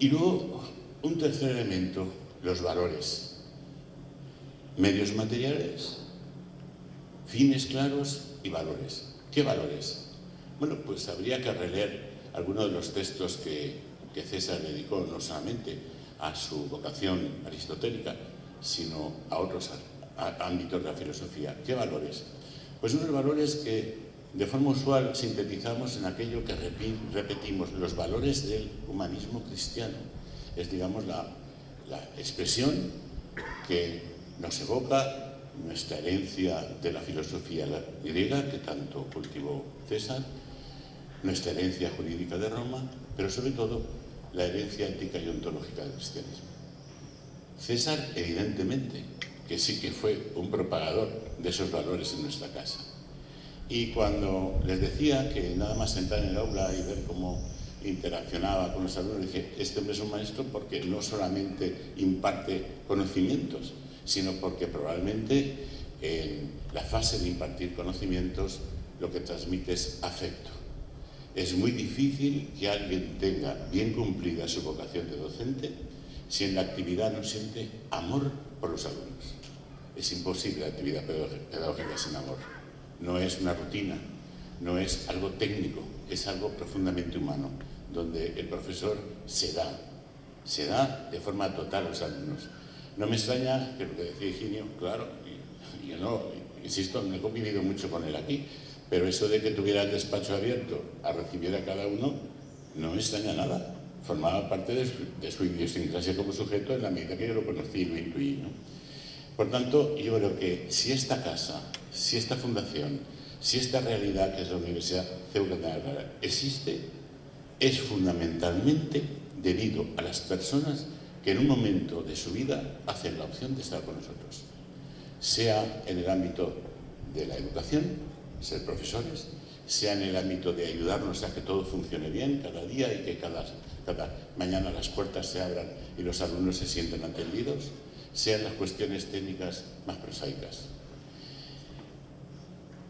[SPEAKER 8] Y luego, un tercer elemento, los valores. Medios materiales, fines claros y valores. ¿Qué valores? Bueno, pues habría que releer algunos de los textos que, César dedicó no solamente a su vocación aristotélica, sino a otros ámbitos de la filosofía. ¿Qué valores? Pues unos valores que de forma usual sintetizamos en aquello que repetimos, los valores del humanismo cristiano. Es, digamos, la expresión que nos evoca nuestra herencia de la filosofía griega, que tanto cultivó César, nuestra herencia jurídica de Roma, pero sobre todo la herencia ética y ontológica del cristianismo. César, evidentemente, que sí que fue un propagador de esos valores en nuestra casa. Y cuando les decía que nada más sentar en el aula y ver cómo interaccionaba con los alumnos, dije, este hombre es un maestro porque no solamente imparte conocimientos, sino porque probablemente en la fase de impartir conocimientos lo que transmite es afecto. Es muy difícil que alguien tenga bien cumplida su vocación de docente si en la actividad no siente amor por los alumnos. Es imposible la actividad pedagógica sin amor. No es una rutina, no es algo técnico, es algo profundamente humano, donde el profesor se da, se da de forma total a los alumnos. No me extraña que lo que decía Higinio, claro, yo no, insisto, no he convivido mucho con él aquí, pero eso de que tuviera el despacho abierto a recibir a cada uno, no me extraña nada. Formaba parte de su, idiosincrasia como sujeto en la medida que yo lo conocí y lo intuí. ¿no? Por tanto, yo creo que si esta casa, si esta fundación, si esta realidad que es la Universidad Ceuta de Navarra existe, es fundamentalmente debido a las personas que en un momento de su vida hacen la opción de estar con nosotros, sea en el ámbito de la educación, ser profesores, sea en el ámbito de ayudarnos a que todo funcione bien cada día y que cada, mañana las puertas se abran y los alumnos se sientan atendidos, sean las cuestiones técnicas más prosaicas.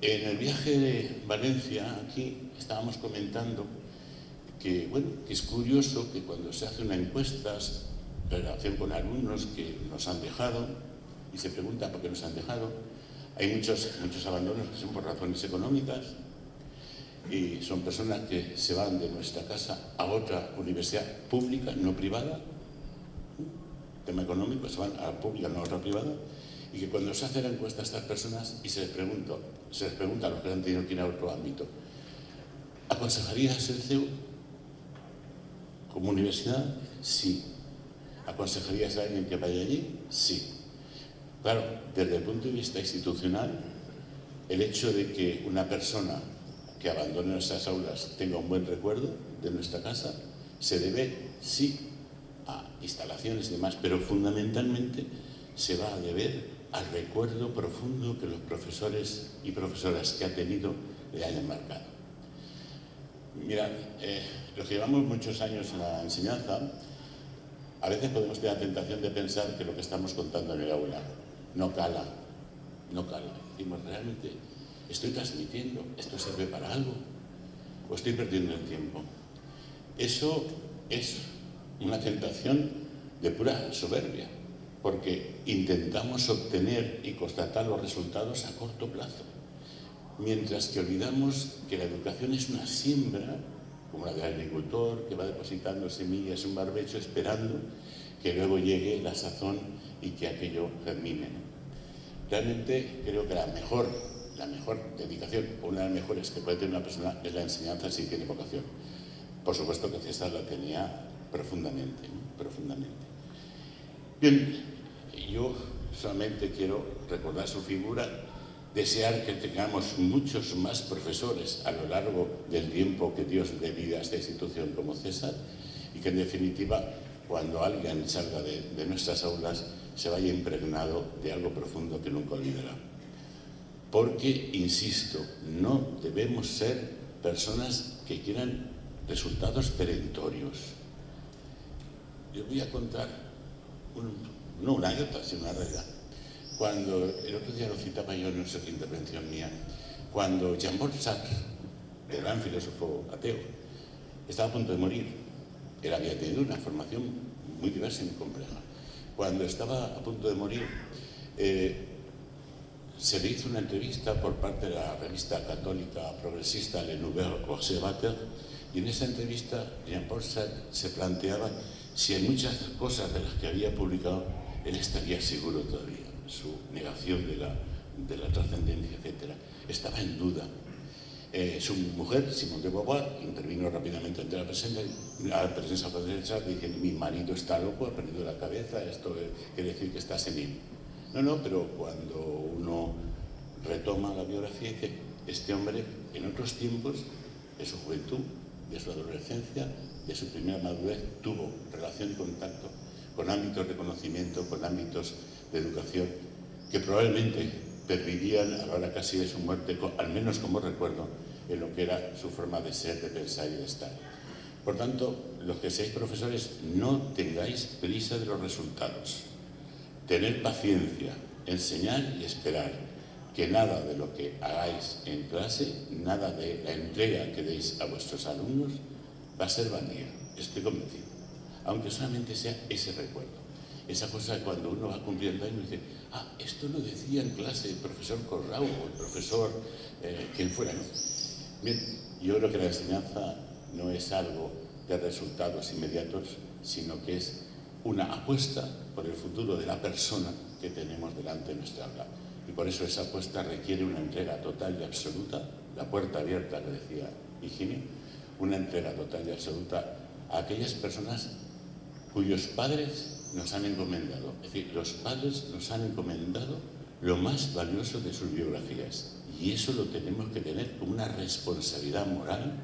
[SPEAKER 8] En el viaje de Valencia, aquí, estábamos comentando que, bueno, que es curioso que cuando se hace una encuesta relación con alumnos que nos han dejado y se pregunta por qué nos han dejado. Hay muchos, muchos abandonos que son por razones económicas y son personas que se van de nuestra casa a otra universidad pública, no privada, tema económico, se van a la pública, no a otra privada, y que cuando se hace la encuesta a estas personas y se les, pregunta, se les pregunta a los que han tenido que ir a otro ámbito, ¿aconsejarías el CEU como universidad? Sí consejería a alguien que vaya allí? Sí. Claro, desde el punto de vista institucional, el hecho de que una persona que abandone nuestras aulas tenga un buen recuerdo de nuestra casa, se debe, sí, a instalaciones y demás, pero fundamentalmente se va a deber al recuerdo profundo que los profesores y profesoras que ha tenido le hayan marcado. Mira, eh, los llevamos muchos años en la enseñanza, a veces podemos tener la tentación de pensar que lo que estamos contando en el aula no cala, no cala. Decimos, realmente, estoy transmitiendo, esto sirve para algo, o estoy perdiendo el tiempo. Eso es una tentación de pura soberbia, porque intentamos obtener y constatar los resultados a corto plazo, mientras que olvidamos que la educación es una siembra como la agricultor que va depositando semillas en un barbecho esperando que luego llegue la sazón y que aquello termine Realmente creo que la mejor, la mejor dedicación, una de las mejores que puede tener una persona, es la enseñanza si tiene vocación. Por supuesto que César la tenía profundamente, profundamente. Bien, yo solamente quiero recordar su figura desear que tengamos muchos más profesores a lo largo del tiempo que Dios le vida a esta institución como César y que en definitiva cuando alguien salga de, nuestras aulas se vaya impregnado de algo profundo que nunca olvidará. Porque, insisto, no debemos ser personas que quieran resultados perentorios. Yo voy a contar, no una anécdota, sino una realidad cuando, el otro día lo citaba yo en una intervención mía, cuando Jean-Paul Sartre, el gran filósofo ateo, estaba a punto de morir. Él había tenido una formación muy diversa y muy compleja. Cuando estaba a punto de morir, eh, se le hizo una entrevista por parte de la revista católica progresista Le Nouvel Observateur y en esa entrevista Jean-Paul Sartre se planteaba si en muchas cosas de las que había publicado él estaría seguro todavía su negación de la, trascendencia, etc., estaba en duda. Eh, su mujer, Simón de Beauvoir, intervino rápidamente ante la presencia, la presencia francesa, dije, mi marido está loco, ha perdido la cabeza, esto quiere decir que está senil. No, no, pero cuando uno retoma la biografía, dice, este hombre en otros tiempos, de su juventud, de su adolescencia, de su primera madurez, tuvo relación y contacto con ámbitos de conocimiento, con ámbitos de educación que probablemente pervivían ahora casi de su muerte, al menos como recuerdo, en lo que era su forma de ser, de pensar y de estar. Por tanto, los que seáis profesores, no tengáis prisa de los resultados. Tener paciencia, enseñar y esperar que nada de lo que hagáis en clase, nada de la entrega que deis a vuestros alumnos, va a ser vanía, estoy convencido, aunque solamente sea ese recuerdo esa cosa cuando uno va cumpliendo años dice, ah, esto lo decía en clase el profesor Corrao o el profesor eh, quien fuera, ¿no? Bien, yo creo que la enseñanza no es algo de resultados inmediatos, sino que es una apuesta por el futuro de la persona que tenemos delante de nuestra aula Y por eso esa apuesta requiere una entrega total y absoluta, la puerta abierta lo decía higiene una entrega total y absoluta a aquellas personas cuyos padres nos han encomendado. Es decir, los padres nos han encomendado lo más valioso de sus biografías. Y eso lo tenemos que tener como una responsabilidad moral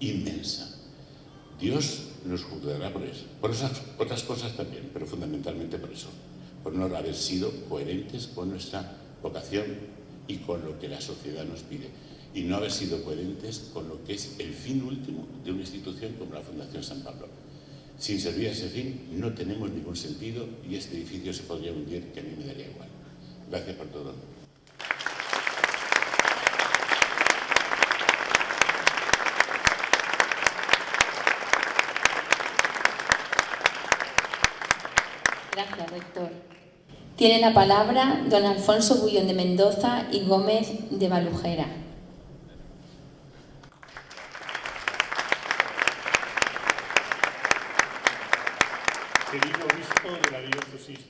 [SPEAKER 8] inmensa. Dios nos juzgará por eso, por esas otras cosas también, pero fundamentalmente por eso, por no haber sido coherentes con nuestra vocación y con lo que la sociedad nos pide, y no haber sido coherentes con lo que es el fin último de una institución como la Fundación San Pablo, sin servir a ese fin, no tenemos ningún sentido y este edificio se podría hundir, que a mí me daría igual. Gracias por todo.
[SPEAKER 4] Gracias, rector. Tiene la palabra don Alfonso Bullón de Mendoza y Gómez de Balujera.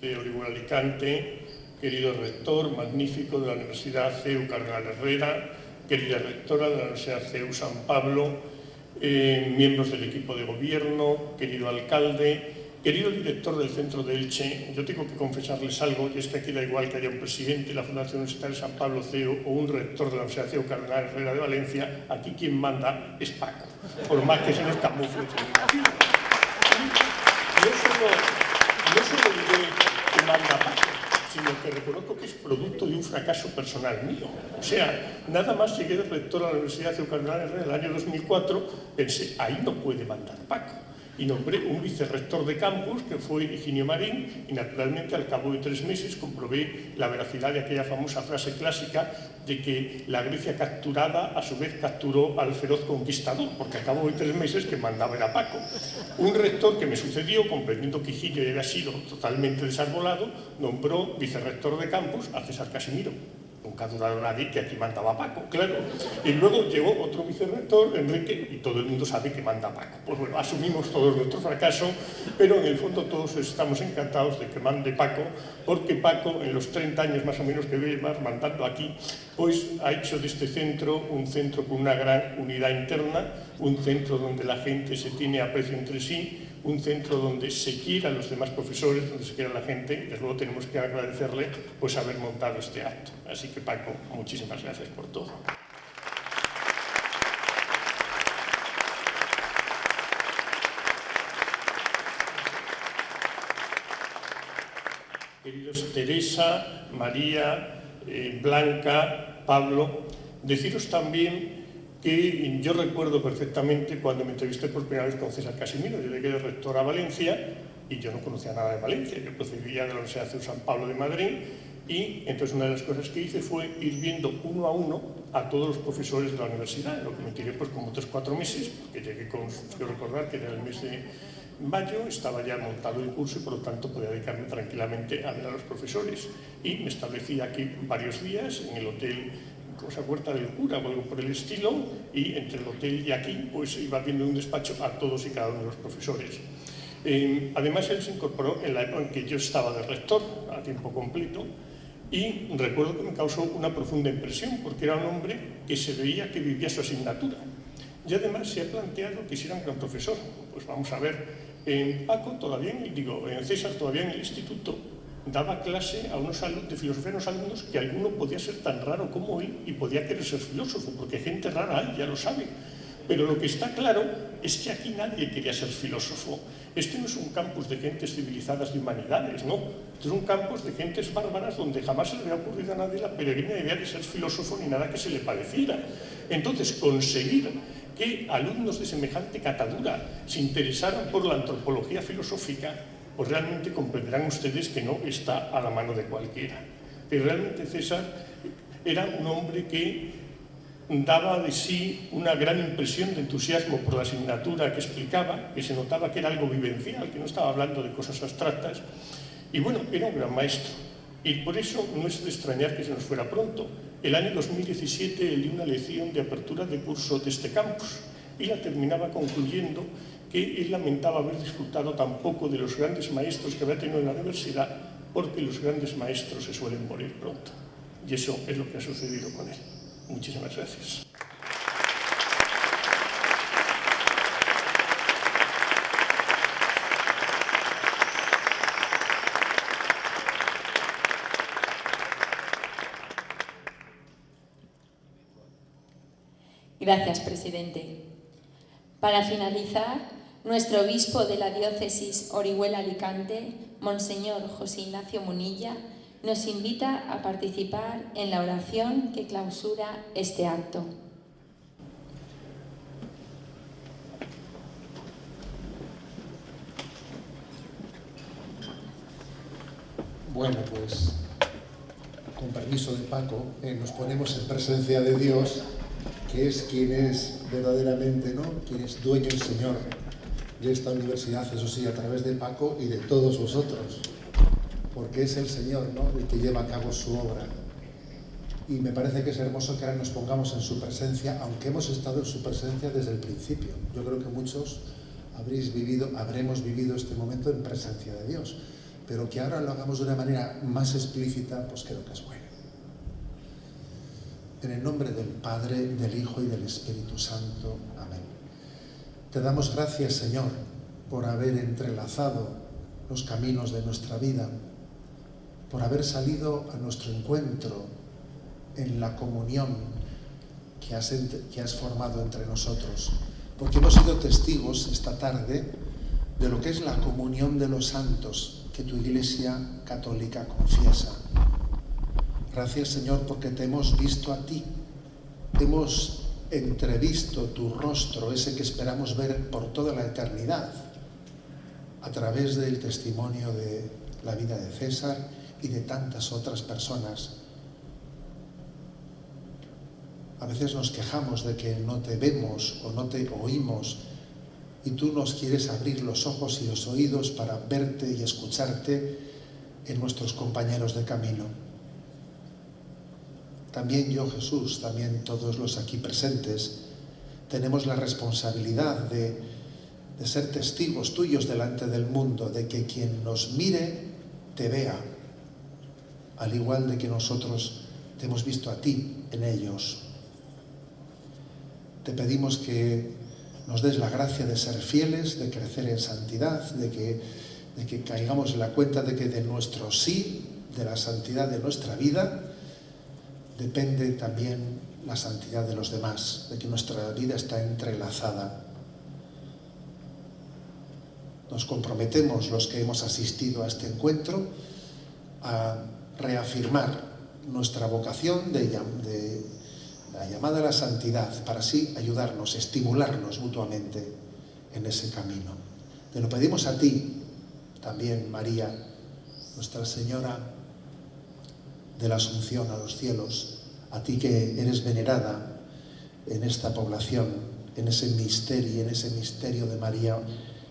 [SPEAKER 9] de Orihuela Alicante, querido rector magnífico de la Universidad CEU Cardenal Herrera, querida rectora de la Universidad CEU San Pablo, eh, miembros del equipo de gobierno, querido alcalde, querido director del centro de Elche, yo tengo que confesarles algo, y es que aquí da igual que haya un presidente de la Fundación Universitaria San Pablo CEU o un rector de la Universidad CEU Cardenal Herrera de Valencia, aquí quien manda es Paco, por más que se nos camufle.
[SPEAKER 3] Yo solo, manda Paco, sino
[SPEAKER 9] que reconozco que es producto de un fracaso personal mío. O sea, nada más llegué de rector a la Universidad de Eucalipto en el año 2004, pensé, ahí no puede mandar Paco y nombré un vicerrector de campus que fue Higinio Marín y naturalmente al cabo de tres meses comprobé la veracidad de aquella famosa frase clásica de que la Grecia capturada a su vez capturó al feroz conquistador porque al cabo de tres meses que mandaba era Paco un rector que me sucedió comprendiendo que Higinio había sido totalmente desarbolado nombró vicerrector de campus a César Casimiro nunca dudaron nadie que aquí mandaba Paco, claro. Y luego llegó otro vicerrector, Enrique, y todo el mundo sabe que manda Paco. Pues bueno, asumimos todos nuestro fracaso, pero en el fondo todos estamos encantados de que mande Paco, porque Paco, en los 30 años más o menos que vive más mandando aquí, pues ha hecho de este centro un centro con una gran unidad interna, un centro donde la gente se tiene aprecio entre sí, un centro donde se quiera los demás profesores, donde se quiera la gente, y desde luego tenemos que agradecerle pues haber montado este acto. Así que Paco, muchísimas gracias por todo. Queridos Teresa, María, eh, Blanca, Pablo, deciros también que yo recuerdo perfectamente cuando me entrevisté por primera vez con César Casimiro. Yo llegué de rector a Valencia y yo no conocía nada de Valencia. Yo procedía de la Universidad de San Pablo de Madrid y entonces una de las cosas que hice fue ir viendo uno a uno a todos los profesores de la universidad, lo que me tiré pues como tres, cuatro meses, porque llegué con, yo recordar que era el mes de mayo, estaba ya montado el curso y por lo tanto podía dedicarme tranquilamente a ver a los profesores. Y me establecí aquí varios días en el hotel cosa puerta del cura, o algo por el estilo, y entre el hotel y aquí pues iba viendo un despacho a todos y cada uno de los profesores. Em, además él se incorporó en la época en que yo estaba de rector, a tiempo completo, y recuerdo que me causó una profunda impresión, porque era un hombre que se veía que vivía su asignatura. Y además se ha planteado que si era un gran profesor, pues vamos a ver, en em, Paco todavía, digo, en César todavía en el instituto, daba clase a unos de filosofía a unos alumnos que alguno podía ser tan raro como él y podía querer ser filósofo, porque gente rara hay, ya lo sabe. Pero lo que está claro es que aquí nadie quería ser filósofo. Este no es un campus de gentes civilizadas y humanidades, ¿no? Este es un campus de gentes bárbaras donde jamás se le había ocurrido a nadie la peregrina idea de ser filósofo ni nada que se le pareciera. Entonces, conseguir que alumnos de semejante catadura se interesaran por la antropología filosófica pues realmente comprenderán ustedes que no está a la mano de cualquiera. y realmente César era un hombre que daba de sí una gran impresión de entusiasmo por la asignatura que explicaba, que se notaba que era algo vivencial, que no estaba hablando de cosas abstractas, y bueno, era un gran maestro. Y por eso no es de extrañar que se nos fuera pronto. El año 2017 él dio una lección de apertura de curso de este campus y la terminaba concluyendo y él lamentaba haber disfrutado tampoco de los grandes maestros que había tenido en la universidad, porque los grandes maestros se suelen morir pronto. Y eso es lo que ha sucedido con él. Muchísimas gracias.
[SPEAKER 4] Gracias, presidente. Para finalizar, nuestro obispo de la diócesis Orihuela-Alicante, Monseñor José Ignacio Munilla, nos invita a participar en la oración que clausura este acto.
[SPEAKER 1] Bueno, pues con permiso de Paco, eh, nos ponemos en presencia de Dios, que es quien es verdaderamente, ¿no? Quien es dueño y Señor de esta universidad, eso sí, a través de Paco y de todos vosotros, porque es el Señor el que lleva a cabo su obra. Y me parece que es hermoso que ahora nos pongamos en su presencia, aunque hemos estado en su presencia desde el principio. Yo creo que muchos habréis vivido, habremos vivido este momento en presencia de Dios, pero que ahora lo hagamos de una manera más explícita, pues creo que es bueno. En el nombre del Padre, del Hijo y del Espíritu Santo. Amén. Te damos gracias, Señor, por haber entrelazado los caminos de nuestra vida, por haber salido a nuestro encuentro en la comunión que has, que has formado entre nosotros, porque hemos sido testigos esta tarde de lo que es la comunión de los santos que tu Iglesia católica confiesa. Gracias, Señor, porque te hemos visto a ti, hemos entrevisto tu rostro, ese que esperamos ver por toda la eternidad, a través del testimonio de la vida de César y de tantas otras personas. A veces nos quejamos de que no te vemos o no te oímos y tú nos quieres abrir los ojos y los oídos para verte y escucharte en nuestros compañeros de camino también yo Jesús, también todos los aquí presentes, tenemos la responsabilidad de, ser testigos tuyos delante del mundo, de que quien nos mire te vea, al igual de que nosotros te hemos visto a ti en ellos. Te pedimos que nos des la gracia de ser fieles, de crecer en santidad, de que, de que caigamos en la cuenta de que de nuestro sí, de la santidad de nuestra vida, depende también la santidad de los demás, de que nuestra vida está entrelazada. Nos comprometemos, los que hemos asistido a este encuentro, a reafirmar nuestra vocación de, la llamada a la santidad, para así ayudarnos, estimularnos mutuamente en ese camino. Te lo pedimos a ti, también María, Nuestra Señora de la Asunción a los cielos, a ti que eres venerada en esta población, en ese misterio, en ese misterio de María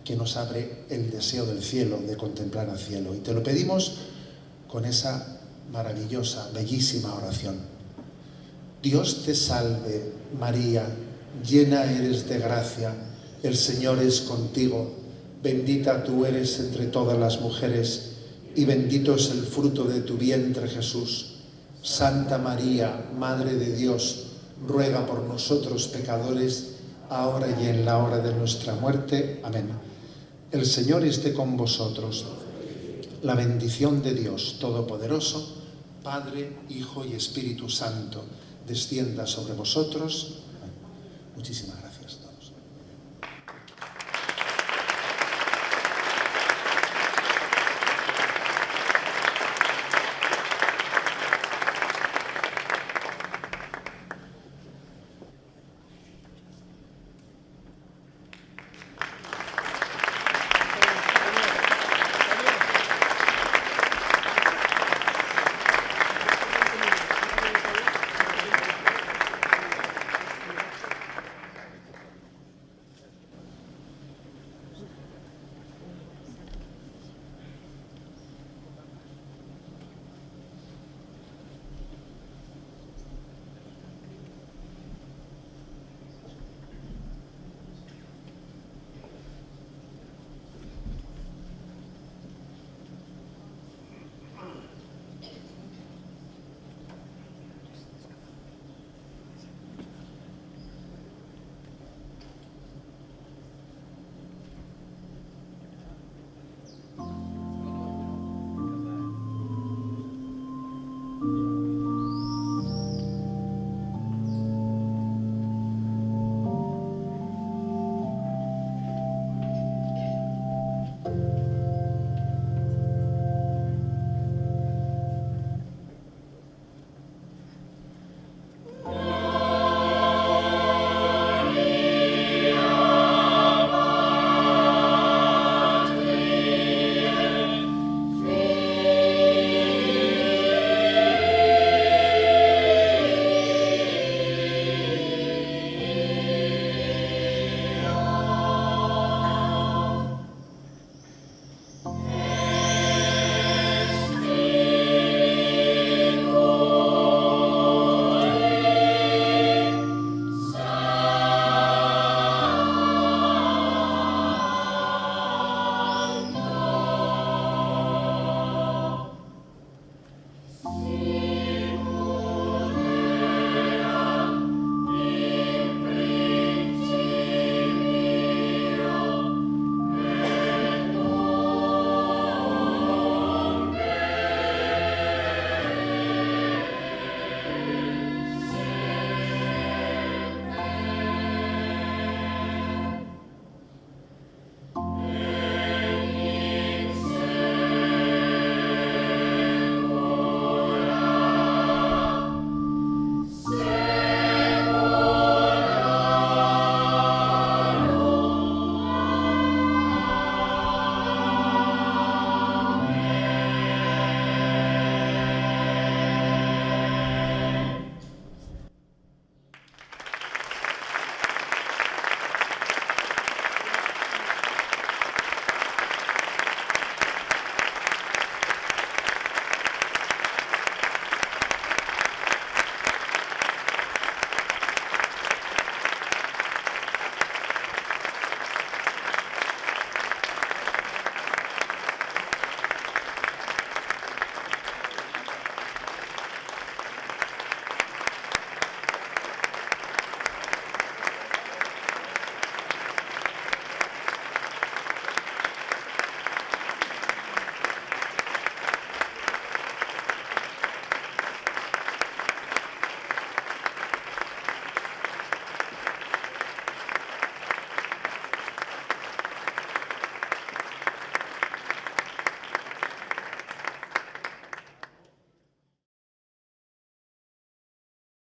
[SPEAKER 1] que nos abre el deseo del cielo, de contemplar al cielo. Y te lo pedimos con esa maravillosa, bellísima oración. Dios te salve, María, llena eres de gracia, el Señor es contigo, bendita tú eres entre todas las mujeres, y bendito es el fruto de tu vientre Jesús. Santa María, Madre de Dios, ruega por nosotros pecadores, ahora y en la hora de nuestra muerte. Amén. El Señor esté con vosotros. La bendición de Dios Todopoderoso, Padre, Hijo y Espíritu Santo, descienda sobre vosotros. Muchísimas gracias.